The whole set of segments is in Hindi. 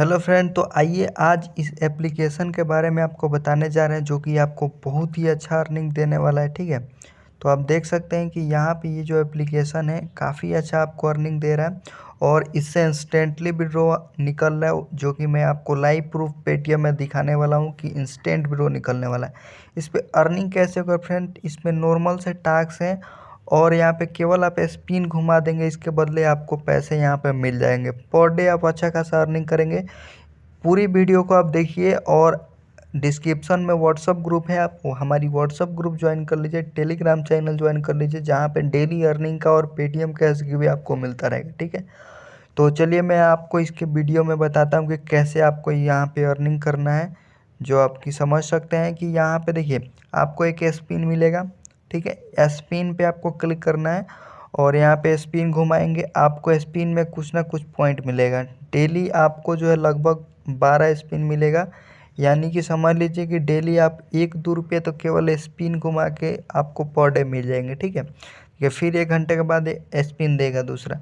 हेलो फ्रेंड तो आइए आज इस एप्लीकेशन के बारे में आपको बताने जा रहे हैं, जो कि आपको बहुत ही अच्छा अर्निंग देने वाला है, ठीक है? तो आप देख सकते हैं कि यहाँ पे ये जो एप्लीकेशन है, काफ़ी अच्छा आपको अर्निंग दे रहा है और इससे इंस्टेंटली विड्रो निकल रहा है, जो कि मैं आपको लाइव प्रूफ पेटीएम में दिखाने वाला हूँ कि इंस्टेंट विड्रो निकलने वाला है। इस पर अर्निंग कैसे होगा फ्रेंड, इसमें नॉर्मल से टास्क हैं और यहाँ पे केवल आप स्पिन घुमा देंगे, इसके बदले आपको पैसे यहाँ पे मिल जाएँगे। पर डे आप अच्छा खासा अर्निंग करेंगे। पूरी वीडियो को आप देखिए और डिस्क्रिप्शन में व्हाट्सअप ग्रुप है, आप हमारी व्हाट्सअप ग्रुप ज्वाइन कर लीजिए टेलीग्राम चैनल ज्वाइन कर लीजिए, जहाँ पे डेली अर्निंग का और पेटीएम कैश भी आपको मिलता रहेगा, ठीक है? तो चलिए मैं आपको इसके वीडियो में बताता हूँ कि कैसे आपको यहाँ पे अर्निंग करना है, जो आपकी समझ सकते हैं कि यहाँ पे देखिए, आपको एक स्पिन मिलेगा। ठीक है? स्पिन पे आपको क्लिक करना है और यहाँ पे स्पिन घुमाएँगे। आपको स्पिन में कुछ ना कुछ पॉइंट मिलेगा। डेली आपको जो है लगभग बारह स्पिन मिलेगा। यानी कि समझ लीजिए कि डेली आप एक दो रुपये तो केवल स्पिन घुमा के आपको पर डे मिल जाएँगे, ठीक है? ये फिर एक घंटे के बाद स्पिन देगा दूसरा।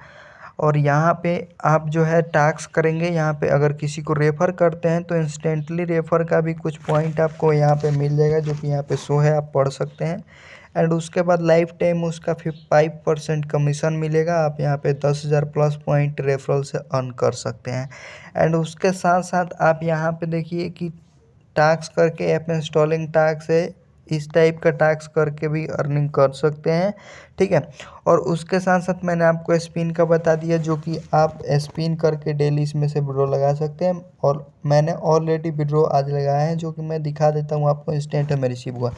और यहाँ पे आप जो है टैक्स करेंगे। यहाँ पे अगर किसी को रेफ़र करते हैं तो इंस्टेंटली रेफ़र का भी कुछ पॉइंट आपको यहाँ पे मिल जाएगा, जो कि यहाँ पे शो है, आप पढ़ सकते हैं। एंड उसके बाद लाइफ टाइम उसका फाइव परसेंट कमीशन मिलेगा। आप यहाँ पे दस हज़ार प्लस पॉइंट रेफरल से अर्न कर सकते हैं। एंड उसके साथ साथ आप यहाँ पे देखिए कि टास्क करके ऐप इंस्टॉलिंग टास्क है इस टाइप का टैक्स करके भी अर्निंग कर सकते हैं, ठीक है? और उसके साथ साथ मैंने आपको स्पिन का बता दिया, जो कि आप स्पिन करके डेली इसमें से विड्रो लगा सकते हैं। और मैंने ऑलरेडी विड्रो आज लगाया है, जो कि मैं दिखा देता हूँ आपको इंस्टेंट में रिसीव हुआ।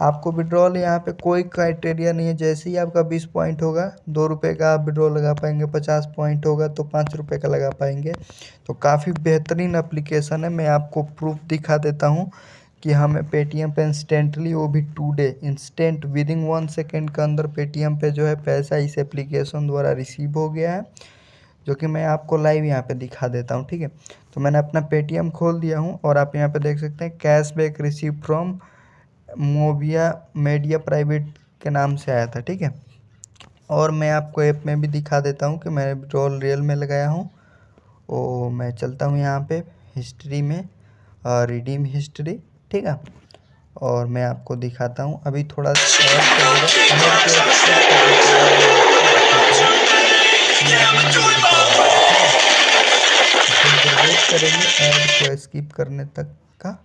आपको विड्रॉल यहाँ पे कोई क्राइटेरिया नहीं है, जैसे ही आपका बीस पॉइंट होगा, दो रुपये का आप विड्रॉ लगा पाएँगे, पचास पॉइंट होगा तो पाँच रुपये का लगा पाएँगे। तो काफ़ी बेहतरीन अप्लीकेशन है, मैं आपको प्रूफ दिखा देता हूँ। कि हमें पेटीएम पे इंस्टेंटली वो भी today instant with in one second के अंदर पेटीएम पे जो है पैसा इस एप्लीकेशन द्वारा रिसीव हो गया है, जो कि मैं आपको लाइव यहाँ पे दिखा देता हूँ, ठीक है? तो मैंने अपना पेटीएम खोल दिया हूँ और आप यहाँ पे देख सकते हैं cash back receive from Mobiya Media Private के नाम से आया था, ठीक है? और मैं आपको ऐप में भी दिखा देता हूँ कि मैं रोल रियल में लगाया हूँ, ओ मैं चलता हूँ यहाँ पे हिस्ट्री में रिडीम हिस्ट्री ठीक है? और मैं आपको दिखाता हूँ। अभी थोड़ा करेंगे स्किप करने तक का।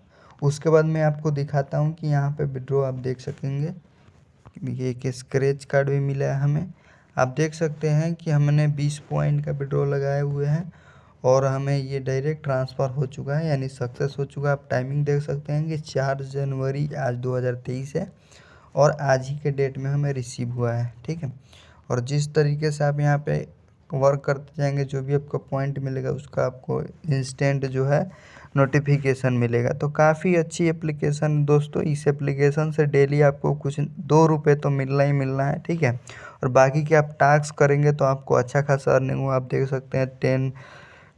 उसके बाद मैं आपको दिखाता हूँ कि यहाँ पे विड्रो आप देख सकेंगे। ये एक स्क्रेच कार्ड भी मिला है हमें। आप देख सकते हैं कि हमने 20 पॉइंट का विड्रो लगाए हुए हैं। और हमें ये डायरेक्ट ट्रांसफ़र हो चुका है, यानी सक्सेस हो चुका है। आप टाइमिंग देख सकते हैं कि चार जनवरी आज 2023 है और आज ही के डेट में हमें रिसीव हुआ है, ठीक है? और जिस तरीके से आप यहाँ पे वर्क करते जाएँगे, जो भी आपको पॉइंट मिलेगा, उसका आपको इंस्टेंट जो है नोटिफिकेशन मिलेगा। तो काफ़ी अच्छी एप्लीकेशन दोस्तों, इस एप्लीकेशन से डेली आपको कुछ दो रुपये तो मिलना ही मिलना है, ठीक है? और बाकी के आप टास्क करेंगे तो आपको अच्छा खासा अर्निंग हो आप देख सकते हैं टेन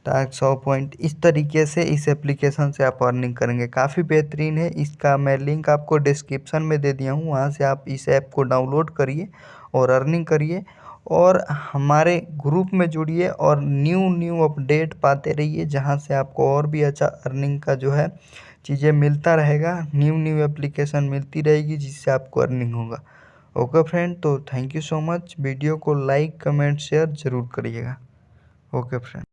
टास्क सौ पॉइंट इस तरीके से इस एप्लीकेशन से आप अर्निंग करेंगे। काफ़ी बेहतरीन है। इसका मैं लिंक आपको डिस्क्रिप्शन में दे दिया हूँ। वहाँ से आप इस ऐप को डाउनलोड करिए और अर्निंग करिए और हमारे ग्रुप में जुड़िए और न्यू न्यू अपडेट पाते रहिए, जहाँ से आपको और भी अच्छा अर्निंग का जो है चीज़ें मिलता रहेगा। न्यू न्यू एप्लीकेशन मिलती रहेगी, जिससे आपको अर्निंग होगा। ओके फ्रेंड तो thank you so much video को लाइक कमेंट शेयर ज़रूर करिएगा। Okay friend